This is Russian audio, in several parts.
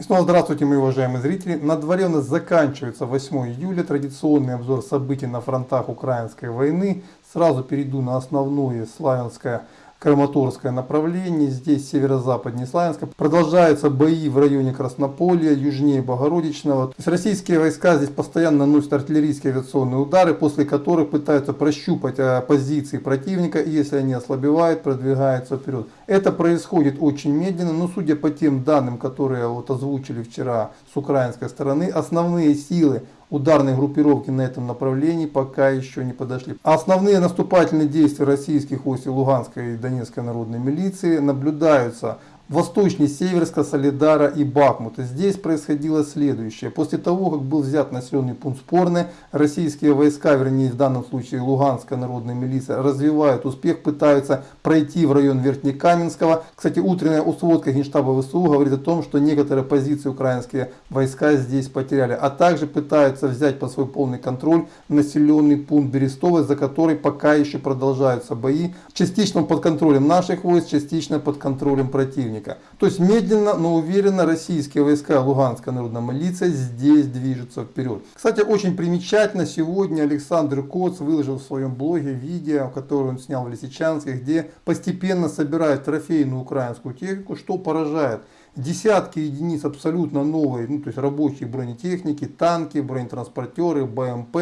И снова здравствуйте, мои уважаемые зрители. На дворе у нас заканчивается 8 июля, традиционный обзор событий на фронтах украинской войны. Сразу перейду на основное славянское Краматорское направление, здесь северо-западнее Славянска. Продолжаются бои в районе Краснополья, южнее Богородичного. То есть российские войска здесь постоянно наносят артиллерийские авиационные удары, после которых пытаются прощупать а, позиции противника, и если они ослабевают, продвигаются вперед. Это происходит очень медленно, но судя по тем данным, которые вот озвучили вчера с украинской стороны, основные силы ударные группировки на этом направлении пока еще не подошли. Основные наступательные действия российских войск Луганской и Донецкой народной милиции наблюдаются восточнее Северска, Солидара и Бахмута. Здесь происходило следующее. После того, как был взят населенный пункт Спорный, российские войска, вернее в данном случае Луганская народная милиция, развивают успех, пытаются пройти в район Верхнекаменского. Кстати, утренняя усводка Генштаба ВСУ говорит о том, что некоторые позиции украинские войска здесь потеряли. А также пытаются взять под свой полный контроль населенный пункт Берестовый, за который пока еще продолжаются бои. Частично под контролем наших войск, частично под контролем противника противника. То есть медленно, но уверенно российские войска Луганской народной милиции здесь движутся вперед. Кстати, очень примечательно, сегодня Александр Коц выложил в своем блоге видео, которое он снял в Лисичанске, где постепенно собирает трофейную украинскую технику, что поражает десятки единиц абсолютно новой, ну, то есть рабочей бронетехники, танки, бронетранспортеры, БМП.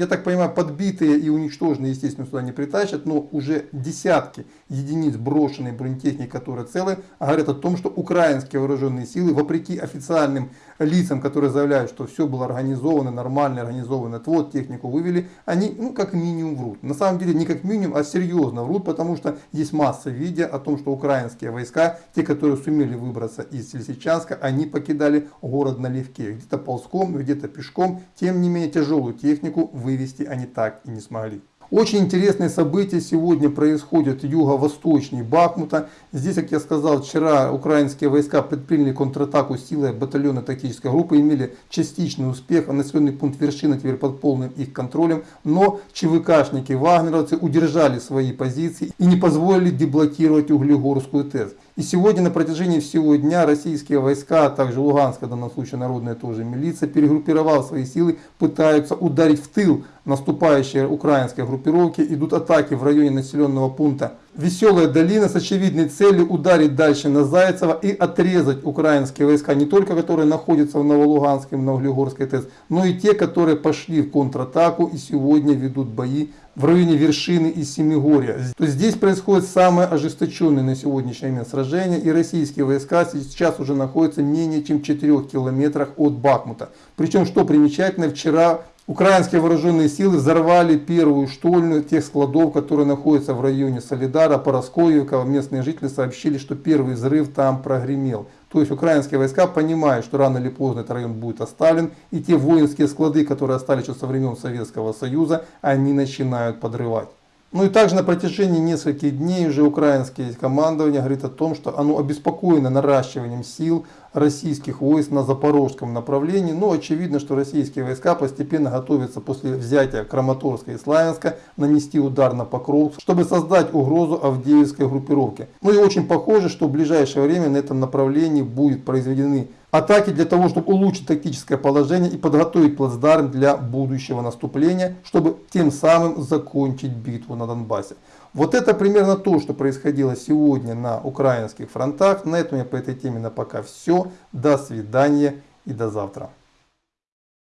Я так понимаю, подбитые и уничтоженные, естественно, сюда не притащат, но уже десятки единиц брошенной бронетехники, которые целы, говорят о том, что украинские вооруженные силы, вопреки официальным лицам, которые заявляют, что все было организовано, нормально организовано, вот технику вывели, они, ну, как минимум врут. На самом деле, не как минимум, а серьезно врут, потому что есть масса видео о том, что украинские войска, те, которые сумели выбраться из Лисичанска, они покидали город налегке, где-то ползком, где-то пешком, тем не менее тяжелую технику вывести они так и не смогли. Очень интересные события сегодня происходят юго-восточнее Бахмута. Здесь, как я сказал, вчера украинские войска предприняли контратаку силы батальона тактической группы, имели частичный успех, а населенный пункт вершины теперь под полным их контролем. Но ЧВКшники, вагнеровцы удержали свои позиции и не позволили деблокировать Углегорскую ТЭС. И сегодня на протяжении всего дня российские войска, а также Луганская, в данном случае народная тоже милиция, перегруппировав свои силы, пытаются ударить в тыл наступающие украинской группировки. Идут атаки в районе населенного пункта Веселая долина с очевидной целью ударить дальше на Зайцево и отрезать украинские войска, не только которые находятся в Новолуганской, в Новоглигорской ТЭС, но и те, которые пошли в контратаку и сегодня ведут бои в районе вершины и Семигорья. То есть здесь происходит самое ожесточенное на сегодняшний момент сражение, и российские войска сейчас уже находятся менее чем в 4 километрах от Бахмута. Причем, что примечательно, вчера Украинские вооруженные силы взорвали первую штольню тех складов, которые находятся в районе Солидара, Пороскоевка. Местные жители сообщили, что первый взрыв там прогремел. То есть украинские войска понимают, что рано или поздно этот район будет оставлен. И те воинские склады, которые остались еще со времен Советского Союза, они начинают подрывать. Ну и также на протяжении нескольких дней уже украинское командование говорит о том, что оно обеспокоено наращиванием сил российских войск на запорожском направлении. Но очевидно, что российские войска постепенно готовятся после взятия Краматорска и Славянска нанести удар на Покров, чтобы создать угрозу Авдеевской группировке. Ну и очень похоже, что в ближайшее время на этом направлении будут произведены атаки для того, чтобы улучшить тактическое положение и подготовить плацдарм для будущего наступления, чтобы тем самым закончить битву на Донбассе. Вот это примерно то, что происходило сегодня на украинских фронтах. На этом я по этой теме на пока все. До свидания и до завтра.